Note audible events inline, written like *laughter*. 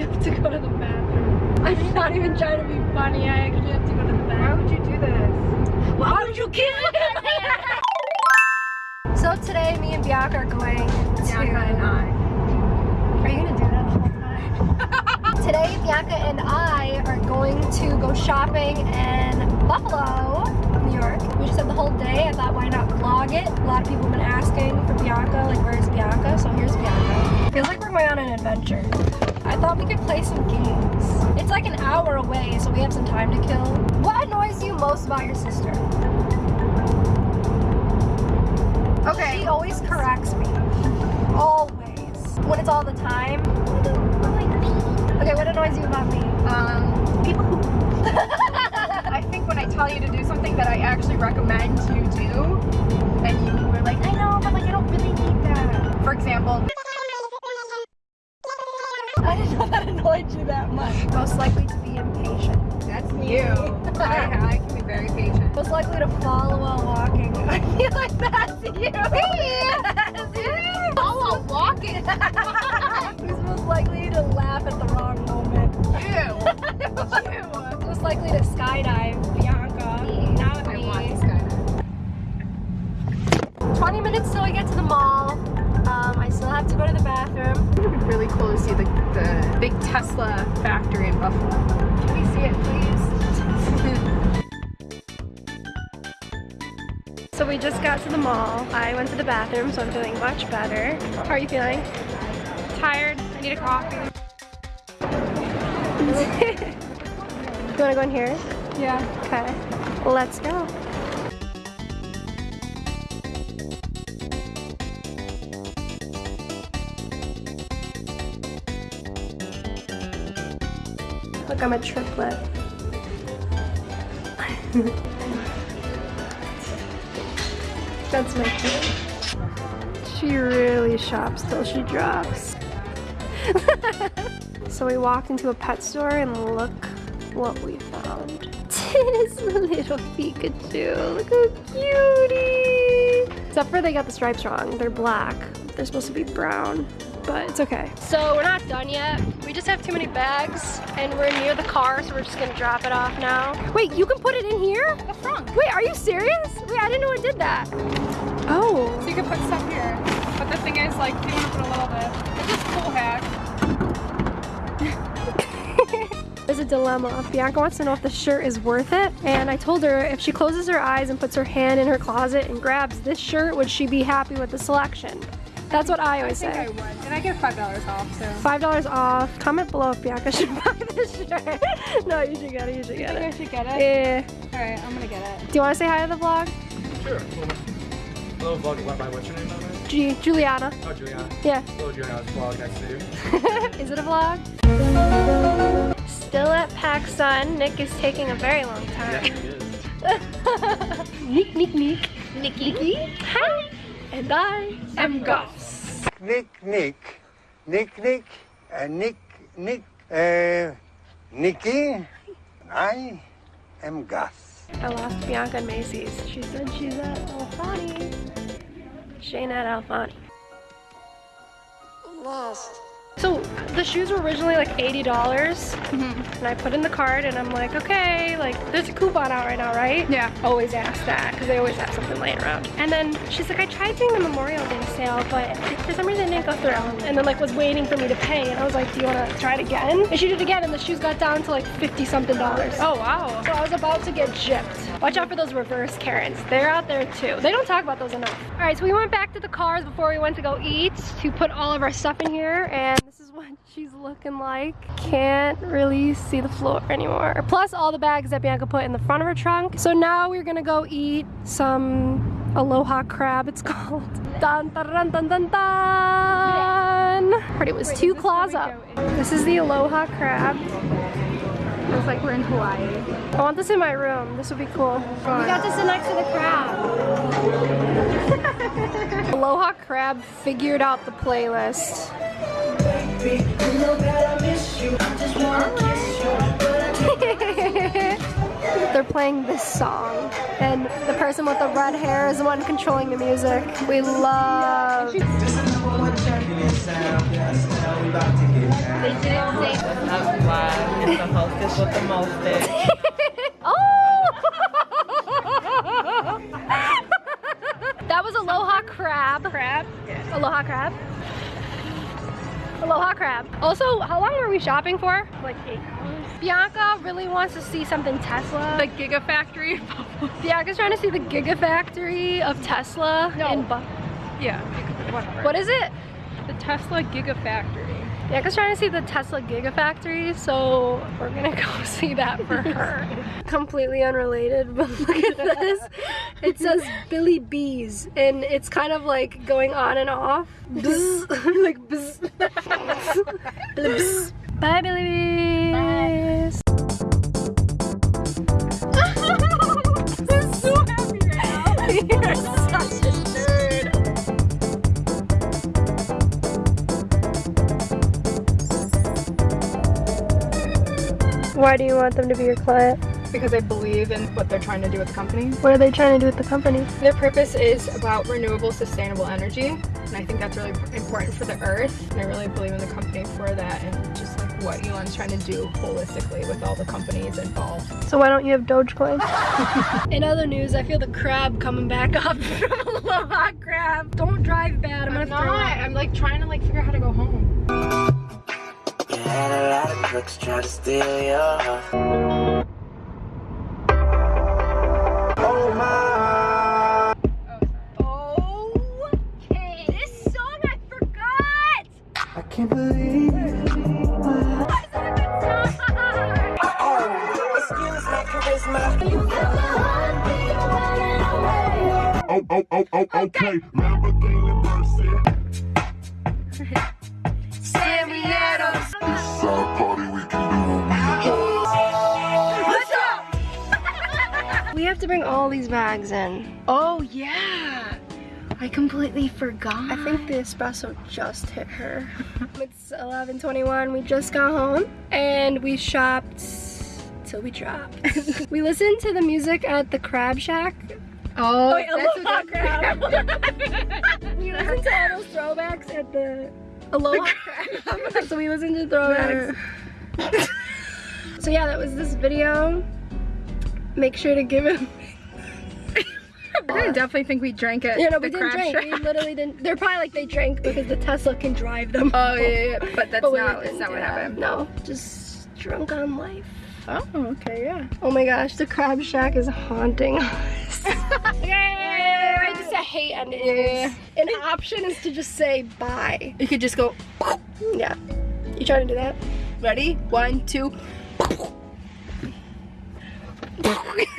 have to go to the bathroom. I'm not even trying to be funny. I actually have to go to the Why bathroom. would you do this? Why would you kill me? *laughs* So today, me and Bianca are going to. Bianca and I. Are you gonna do that the whole time? *laughs* Today, Bianca and I are going to go shopping in Buffalo, New York. We just had the whole day. I thought, why not vlog it? A lot of people have been asking for Bianca, like, where's Bianca? So here's Bianca. Feels like we're going on an adventure. I thought we could play some games. It's like an hour away, so we have some time to kill. What annoys you most about your sister? Okay. She always corrects me. Always. When it's all the time. Okay, what annoys you about me? Um, people who. *laughs* I think when I tell you to do something that I actually recommend you do, and you were like, I know, but like I don't really need that. For example, *laughs* I didn't know that annoyed you that much. Most likely to be impatient. that's you. *laughs* I, I can be very patient. Most likely to follow while walking. *laughs* I feel like that's you. That's you. Follow walking. Who's most likely to laugh at the wrong moment? You. you. Most likely to skydive, Bianca. Not I me. want this guy. 20 minutes till we get to the mall. Um, I still have to go to the bathroom. It would be really cool to see the, Tesla factory in Buffalo. Can we see it, please? *laughs* So we just got to the mall. I went to the bathroom, so I'm feeling much better. How are you feeling? Tired. I need a coffee. *laughs* You wanna go in here? Yeah. Okay. Let's go. Look, I'm a triplet. That's my kid. She really shops till she drops. *laughs* so we walked into a pet store and look what we found. It is a little Pikachu. Look how cutie. Except for they got the stripes wrong. They're black. They're supposed to be brown, but it's okay. So we're not done yet. We just have too many bags and we're near the car, so we're just gonna drop it off now. Wait, you can put it in here? The front. Wait, are you serious? Wait, I didn't know it did that. Oh. So you can put stuff here. But the thing is, like, you want to put a little bit. It's just a cool hack. *laughs* There's a dilemma. Bianca wants to know if the shirt is worth it. And I told her if she closes her eyes and puts her hand in her closet and grabs this shirt, would she be happy with the selection? That's what I I always think I say. would. And I get $5 off, so. $5 off. Comment below if Bianca should *laughs* buy this shirt. no, you should get it. You should get I it. should get it? Yeah. Alright, I'm gonna get it. Do you want to say hi to the vlog? Sure. Hello, vlog. What, by what's your name, by? G Juliana. Oh, Juliana. Yeah. Hello, Juliana. It's vlog. Nice to see you. *laughs* is it a vlog? Still at PacSun. Nick is taking a very long time. it is. *laughs* Nick, Nick, Nick. Nick, Nicky. Hi. And I am Gus. Nick, Nick, Nick, Nick, uh, Nick, Nick, uh, Nicky. I am Gus. I lost Bianca and Macy's. She said she's at Alfani. She ain't at Alfani. Lost. So the shoes were originally like $80 Mm-hmm. and I put in the card and I'm like, okay, like there's a coupon out right now, right? Yeah. Always ask that because they always have something laying around. And then she's like, I tried doing the Memorial Day sale, but for some reason it didn't go through. And then like was waiting for me to pay and I was like, do you want to try it again? And she did it again and the shoes got down to like 50 something dollars. Oh, wow. So I was about to get gypped. Watch out for those reverse Karens. They're out there too. They don't talk about those enough. All right, so we went back to the cars before we went to go eat to put all of our stuff in here and what she's looking like. Can't really see the floor anymore. Plus all the bags that Bianca put in the front of her trunk. So now we're gonna go eat some aloha crab it's *laughs* called. Dun dun dun dun dun. Heard it was two claws up. This is the aloha crab. It's like we're in Hawaii. I want this in my room. This would be cool. We got to sit next to the crab. *laughs* Aloha Crab figured out the playlist. *laughs* They're playing this song, and the person with the red hair is the one controlling the music. We love. This is number one champion sound. Yes, now we about to get down. They didn't say. That's why it's the hostess with the mostest. *laughs* Oh! *laughs* that was aloha crab. Crab. Aloha crab. Aloha crab. Also, how long were we shopping for? Like eight hours. Bianca really wants to see something Tesla. The Gigafactory. *laughs* Bianca's trying to see the Gigafactory of Tesla No. in Buffalo. yeah. Whatever. What is it? The Tesla Gigafactory. Bianca's trying to see the Tesla Gigafactory, so we're gonna *laughs* go see that for *laughs* her. Completely unrelated, but *laughs* look at this. It says Billy Bees, and it's kind of like going on and off. Bzz. like bzz. Bzz. Bye, Billy Bees. I'm Why do you want them to be your client? Because I believe in what they're trying to do with the company. What are they trying to do with the company? Their purpose is about renewable, sustainable energy, and I think that's really important for the earth. And I really believe in the company for that, and just like what Elon's trying to do holistically with all the companies involved. So why don't you have Dogecoin? *laughs* In other news, I feel the crab coming back *laughs* up from Aloha Crab. Don't drive bad. I'm, I'm gonna not. throw up. I'm like trying to like figure out how to go home. You had a lot of crooks try to steal your heart. Oh my. Okay. This song I forgot. I can't believe it. Oh, *laughs* excuse my. Oh, oh, oh, oh, okay. Lamborghini Mercy. Sammy have to bring all these bags in. Oh yeah, I completely forgot. I think the espresso just hit her. *laughs* it's 11:21. We just got home and we shopped till we dropped. *laughs* we listened to the music at the Crab Shack. Oh, oh Wait, that's Aloha crab. *laughs* We listened to all those throwbacks at the Aloha Crab. so we listened to throwbacks. so yeah, that was this video. Make sure to give him. *laughs* We're definitely think we drank it. Know, the we didn't drink. We literally didn't. They're probably like they drank because the Tesla can drive them. Oh yeah, yeah, yeah, but that's But not. not what happened. No, just drunk on life. Oh, okay, yeah. Oh my gosh, the Crab Shack is haunting us. *laughs* Yay! I just I hate endings. Yeah. An option is to just say bye. You could just go. Yeah. You trying to do that? Ready? One, two. Yeah.